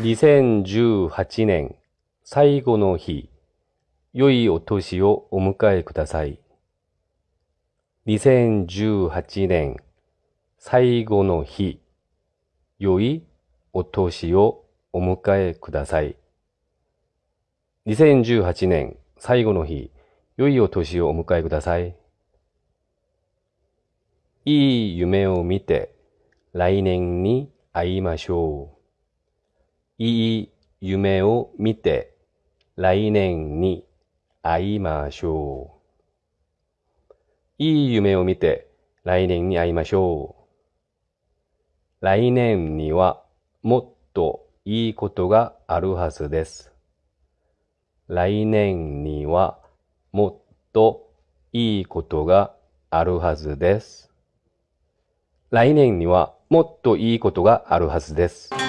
2018年最後の日、良いお年をお迎えください。2018年最後の日、良いお年をお迎えください。2018年最後の日、良いお年をお迎えください。いい夢を見て来年に会いましょう。いい夢を見て来年に会いましょう。いい夢を見て来年に会いましょう。来年にはもっといいことがあるはずです。来年にはもっといいことがあるはずです。来年にはもっといいことがあるはずです。